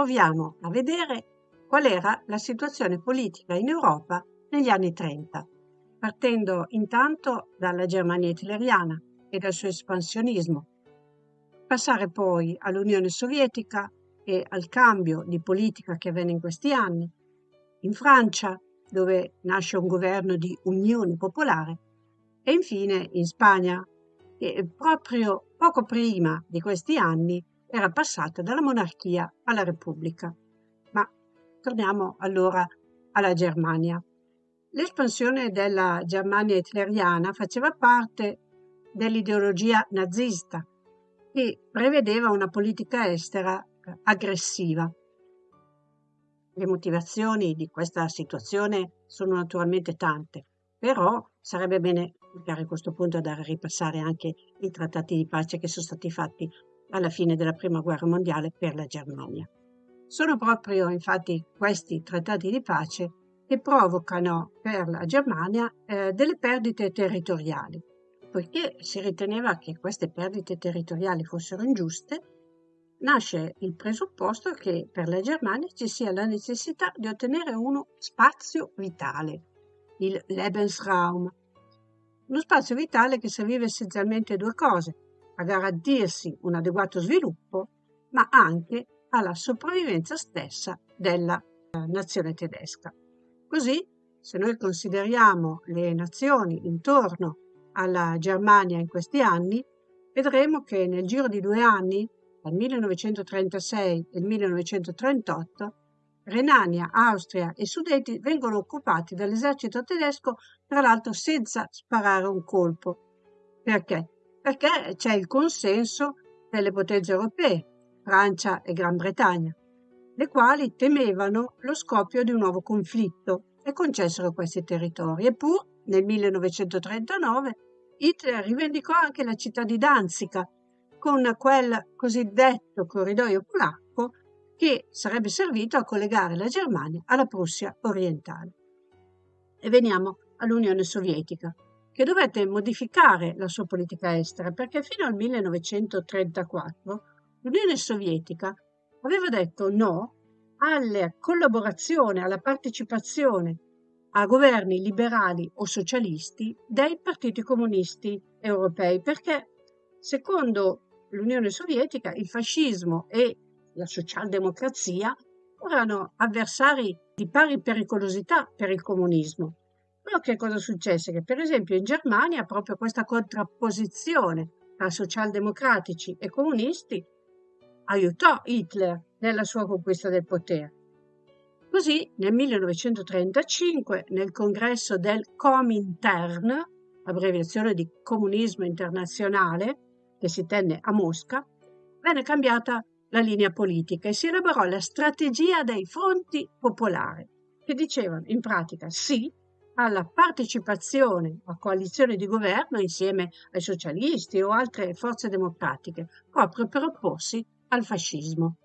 proviamo a vedere qual era la situazione politica in Europa negli anni 30, partendo intanto dalla Germania hitleriana e dal suo espansionismo, passare poi all'Unione Sovietica e al cambio di politica che avvenne in questi anni, in Francia, dove nasce un governo di unione popolare, e infine in Spagna, che proprio poco prima di questi anni era passata dalla monarchia alla repubblica. Ma torniamo allora alla Germania. L'espansione della Germania hitleriana faceva parte dell'ideologia nazista che prevedeva una politica estera aggressiva. Le motivazioni di questa situazione sono naturalmente tante, però sarebbe bene a questo punto andare a ripassare anche i trattati di pace che sono stati fatti alla fine della Prima Guerra Mondiale per la Germania. Sono proprio infatti questi trattati di pace che provocano per la Germania eh, delle perdite territoriali, poiché si riteneva che queste perdite territoriali fossero ingiuste, nasce il presupposto che per la Germania ci sia la necessità di ottenere uno spazio vitale, il Lebensraum, uno spazio vitale che serviva essenzialmente a due cose, a garantirsi un adeguato sviluppo, ma anche alla sopravvivenza stessa della eh, nazione tedesca. Così, se noi consideriamo le nazioni intorno alla Germania in questi anni, vedremo che nel giro di due anni, dal 1936 e 1938, Renania, Austria e Sudeti vengono occupati dall'esercito tedesco, tra l'altro senza sparare un colpo. Perché? Perché c'è il consenso delle potenze europee, Francia e Gran Bretagna, le quali temevano lo scoppio di un nuovo conflitto e concessero questi territori. Eppure, nel 1939, Hitler rivendicò anche la città di Danzica con quel cosiddetto corridoio polacco che sarebbe servito a collegare la Germania alla Prussia orientale. E veniamo all'Unione Sovietica, che dovette modificare la sua politica estera perché fino al 1934 l'Unione Sovietica aveva detto no alla collaborazione, alla partecipazione a governi liberali o socialisti dei partiti comunisti europei, perché secondo l'Unione Sovietica il fascismo e la socialdemocrazia erano avversari di pari pericolosità per il comunismo. Però che cosa successe? Che per esempio in Germania proprio questa contrapposizione tra socialdemocratici e comunisti aiutò Hitler nella sua conquista del potere. Così nel 1935 nel congresso del Comintern, abbreviazione di Comunismo Internazionale, che si tenne a Mosca, venne cambiata la linea politica e si elaborò la strategia dei fronti popolari, che dicevano in pratica sì alla partecipazione a coalizioni di governo insieme ai socialisti o altre forze democratiche, proprio per opporsi al fascismo.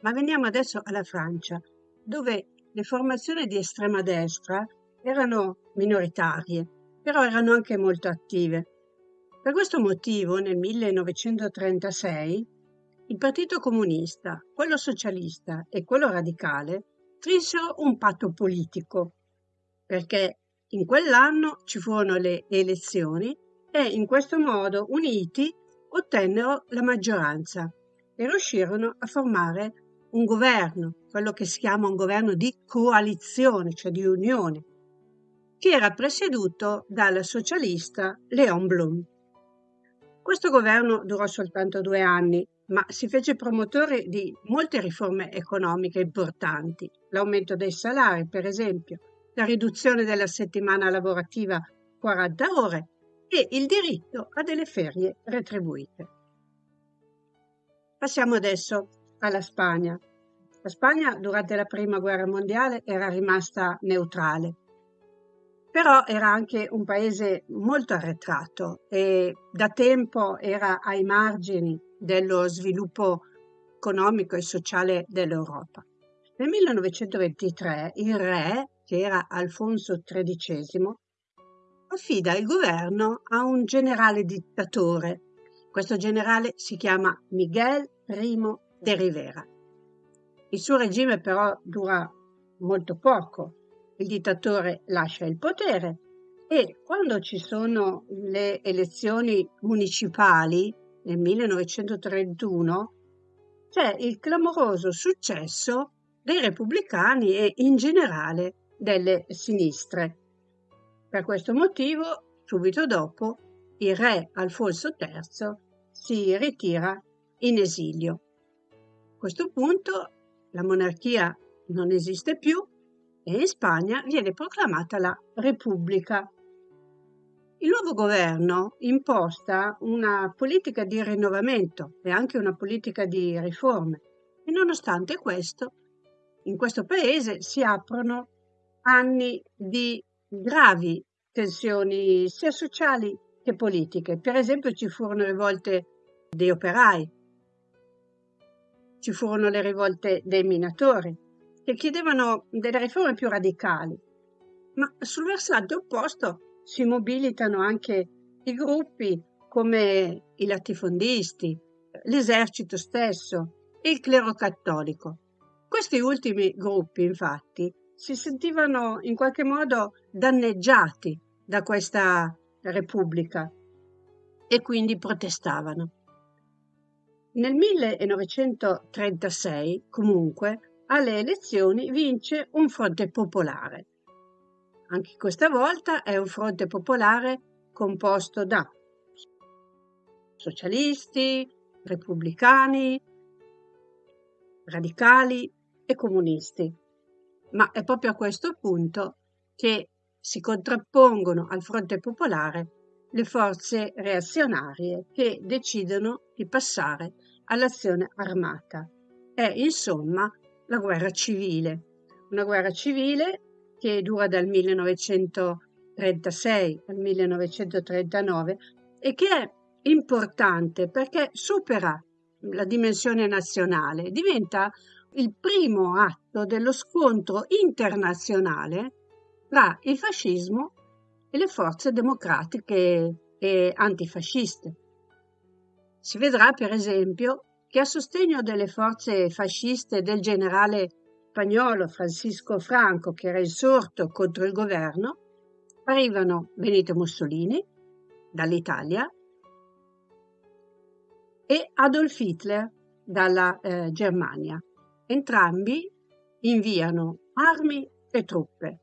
Ma veniamo adesso alla Francia, dove le formazioni di estrema destra erano minoritarie, però erano anche molto attive. Per questo motivo, nel 1936, il Partito Comunista, quello socialista e quello radicale strinsero un patto politico, perché in quell'anno ci furono le elezioni e in questo modo, uniti, ottennero la maggioranza e riuscirono a formare un governo, quello che si chiama un governo di coalizione, cioè di unione, che era presieduto dal socialista Léon Blum. Questo governo durò soltanto due anni, ma si fece promotore di molte riforme economiche importanti, l'aumento dei salari, per esempio, la riduzione della settimana lavorativa 40 ore e il diritto a delle ferie retribuite. Passiamo adesso alla Spagna. La Spagna durante la Prima Guerra Mondiale era rimasta neutrale, però era anche un paese molto arretrato e da tempo era ai margini dello sviluppo economico e sociale dell'Europa. Nel 1923 il re, che era Alfonso XIII, affida il governo a un generale dittatore. Questo generale si chiama Miguel I de Rivera. Il suo regime però dura molto poco. Il dittatore lascia il potere e quando ci sono le elezioni municipali nel 1931 c'è il clamoroso successo dei repubblicani e in generale delle sinistre. Per questo motivo, subito dopo, il re Alfonso III si ritira in esilio. A questo punto la monarchia non esiste più e in Spagna viene proclamata la Repubblica. Il nuovo governo imposta una politica di rinnovamento e anche una politica di riforme e nonostante questo, in questo paese si aprono anni di gravi tensioni sia sociali che politiche. Per esempio ci furono rivolte dei operai, ci furono le rivolte dei minatori, che chiedevano delle riforme più radicali. Ma sul versante opposto si mobilitano anche i gruppi come i latifondisti, l'esercito stesso e il clero cattolico. Questi ultimi gruppi, infatti, si sentivano in qualche modo danneggiati da questa Repubblica e quindi protestavano. Nel 1936, comunque, alle elezioni vince un fronte popolare. Anche questa volta è un fronte popolare composto da socialisti, repubblicani, radicali e comunisti. Ma è proprio a questo punto che si contrappongono al fronte popolare le forze reazionarie che decidono di passare all'azione armata. È insomma la guerra civile, una guerra civile che dura dal 1936 al 1939 e che è importante perché supera la dimensione nazionale, diventa il primo atto dello scontro internazionale tra il fascismo e le forze democratiche e antifasciste. Si vedrà, per esempio, che a sostegno delle forze fasciste del generale spagnolo Francisco Franco, che era insorto contro il governo, arrivano Benito Mussolini dall'Italia e Adolf Hitler dalla eh, Germania. Entrambi inviano armi e truppe.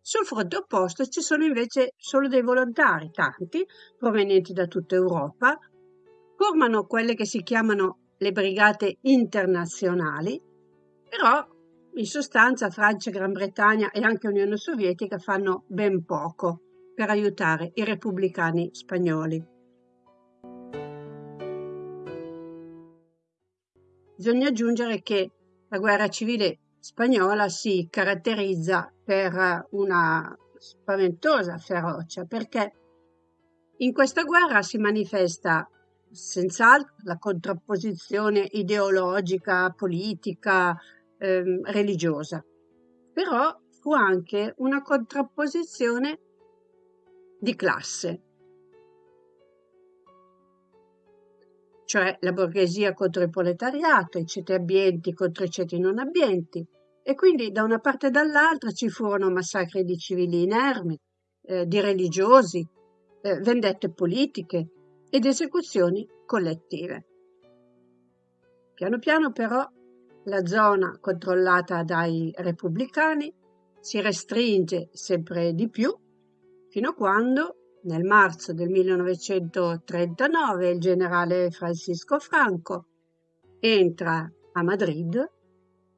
Sul fronte opposto ci sono invece solo dei volontari, tanti, provenienti da tutta Europa, formano quelle che si chiamano le brigate internazionali, però in sostanza Francia, Gran Bretagna e anche Unione Sovietica fanno ben poco per aiutare i repubblicani spagnoli. Bisogna aggiungere che la guerra civile spagnola si caratterizza per una spaventosa ferocia perché in questa guerra si manifesta senz'altro la contrapposizione ideologica, politica, ehm, religiosa, però fu anche una contrapposizione di classe, cioè la borghesia contro il proletariato, i ceti abbienti contro i ceti non abbienti, e quindi da una parte e dall'altra ci furono massacri di civili inermi, eh, di religiosi, eh, vendette politiche ed esecuzioni collettive. Piano piano però la zona controllata dai repubblicani si restringe sempre di più fino a quando nel marzo del 1939 il generale Francisco Franco entra a Madrid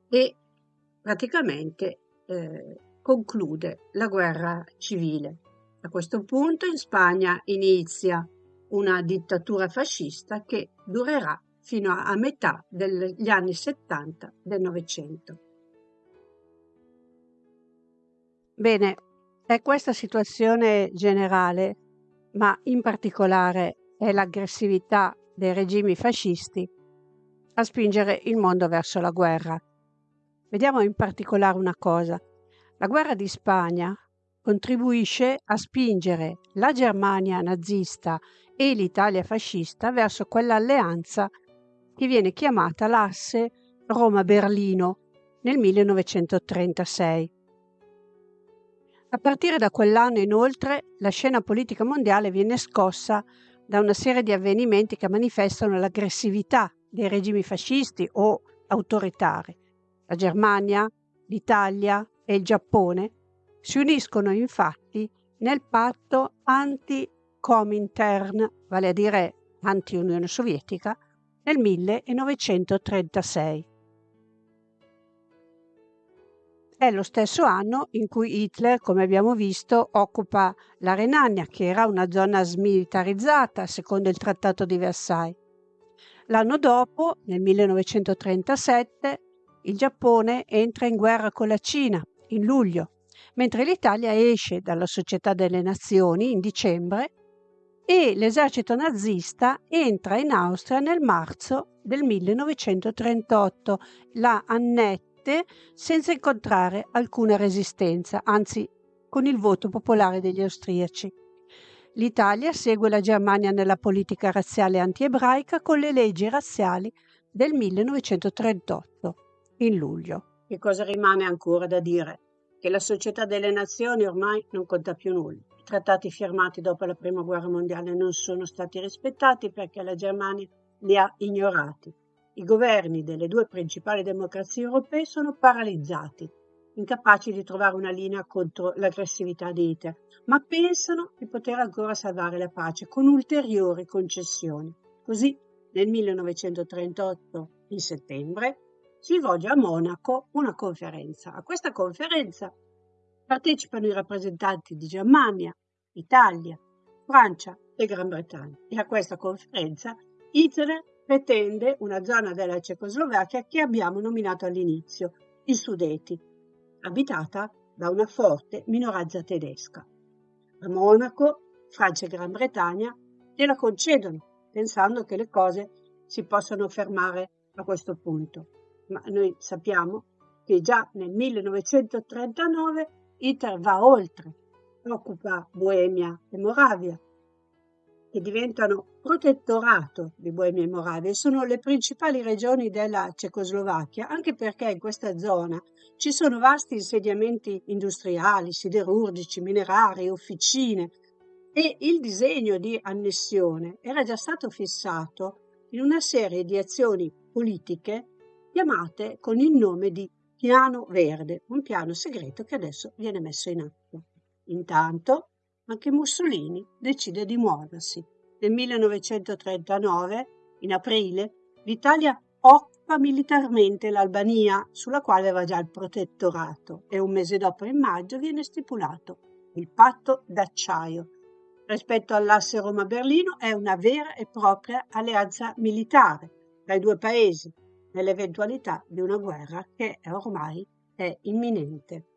e praticamente eh, conclude la guerra civile. A questo punto in Spagna inizia una dittatura fascista che durerà fino a, metà degli anni 70 del Novecento. Bene, è questa situazione generale, ma in particolare è l'aggressività dei regimi fascisti a spingere il mondo verso la guerra. Vediamo in particolare una cosa. La guerra di Spagna contribuisce a spingere la Germania nazista e l'Italia fascista verso quell'alleanza che viene chiamata l'asse Roma-Berlino nel 1936. A partire da quell'anno, inoltre, la scena politica mondiale viene scossa da una serie di avvenimenti che manifestano l'aggressività dei regimi fascisti o autoritari. La Germania, l'Italia e il Giappone si uniscono infatti nel patto anti-Comintern, vale a dire anti-Unione Sovietica, nel 1936. È lo stesso anno in cui Hitler, come abbiamo visto, occupa la Renania, che era una zona smilitarizzata secondo il Trattato di Versailles. L'anno dopo, nel 1937, il Giappone entra in guerra con la Cina, in luglio, mentre l'Italia esce dalla Società delle Nazioni in dicembre e l'esercito nazista entra in Austria nel marzo del 1938. La annette senza incontrare alcuna resistenza, anzi con il voto popolare degli austriaci. L'Italia segue la Germania nella politica razziale anti-ebraica con le leggi razziali del 1938, in luglio. Che cosa rimane ancora da dire? Che la società delle nazioni ormai non conta più nulla. Trattati firmati dopo la Prima Guerra Mondiale non sono stati rispettati perché la Germania li ha ignorati i governi delle due principali democrazie europee sono paralizzati, incapaci di trovare una linea contro l'aggressività di Hitler, ma pensano di poter ancora salvare la pace con ulteriori concessioni. Così, nel 1938, in settembre, si svolge a Monaco una conferenza. A questa conferenza partecipano i rappresentanti di Germania, Italia, Francia e Gran Bretagna. E a questa conferenza Hitler pretende una zona della Cecoslovacchia che abbiamo nominato all'inizio, i Sudeti, abitata da una forte minoranza tedesca. A Monaco, Francia e Gran Bretagna gliela concedono, pensando che le cose si possano fermare a questo punto. Ma noi sappiamo che già nel 1939 Hitler va oltre, occupa Boemia e Moravia, che diventano protettorato di Boemia e Moravia sono le principali regioni della Cecoslovacchia, anche perché in questa zona ci sono vasti insediamenti industriali, siderurgici, minerari, officine e il disegno di annessione era già stato fissato in una serie di azioni politiche chiamate con il nome di Piano Verde, un piano segreto che adesso viene messo in atto. Intanto anche Mussolini decide di muoversi. Nel 1939, in aprile, l'Italia occupa militarmente l'Albania, sulla quale aveva già il protettorato, e un mese dopo, in maggio, viene stipulato il patto d'acciaio. Rispetto all'asse Roma-Berlino è una vera e propria alleanza militare tra i due paesi, nell'eventualità di una guerra che ormai è imminente.